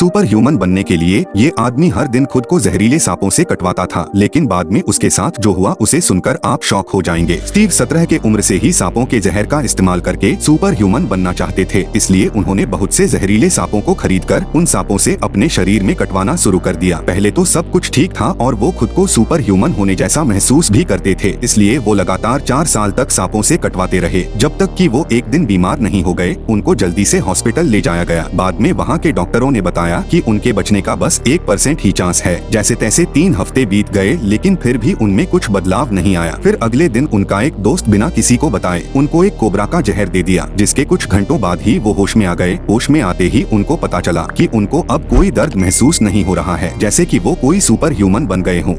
Super human बनने के लिए ये आदमी हर दिन खुद को जहरीले सांपों से कटवाता था, लेकिन बाद में उसके साथ जो हुआ, उसे सुनकर आप शौक हो जाएँगे। स्टीव सत्रह के उम्र से ही सांपों के जहर का इस्तेमाल करके सुपर ह्यूमन बनना चाहते थे, इसलिए उन्होंने बहुत से जहरीले सांपों को खरीद कर उन सांपों से अपने शरीर में कटवाना शुरू कर दिया। पहले तो सब कुछ ठीक था और वो खुद को सुपर ह्यूमन होने जैसा महसूस भी करते थे, इसलिए वो लगातार चार साल तक सांपों से कटवाते रहे। जब तक कि वो एक दिन बीमार नहीं हो गए, उनको जल्दी से हॉस्पिटल ले जाया गया। बाद में वहाँ के डॉक्टरों ने बताया कि उनके बचने का बस एक परसेंट ही चांस है। जैसे तैसे तीन हफ़्ते बीत गए, लेकिन फिर भी उनमें कुछ बदलाव नहीं आया। फिर अगले दिन उनका एक दोस्त बिना किसी को बताए, उनको एक कोबरा का जहर दे दिया, जिसके कुछ घंटों बाद ही वो होश में आ गए। होश में आते ही उनको पता चला की उनको अब कोई दर्द महसूस नहीं हो रहा है, जैसे की वो कोई सुपर ह्यूमन बन गए हों।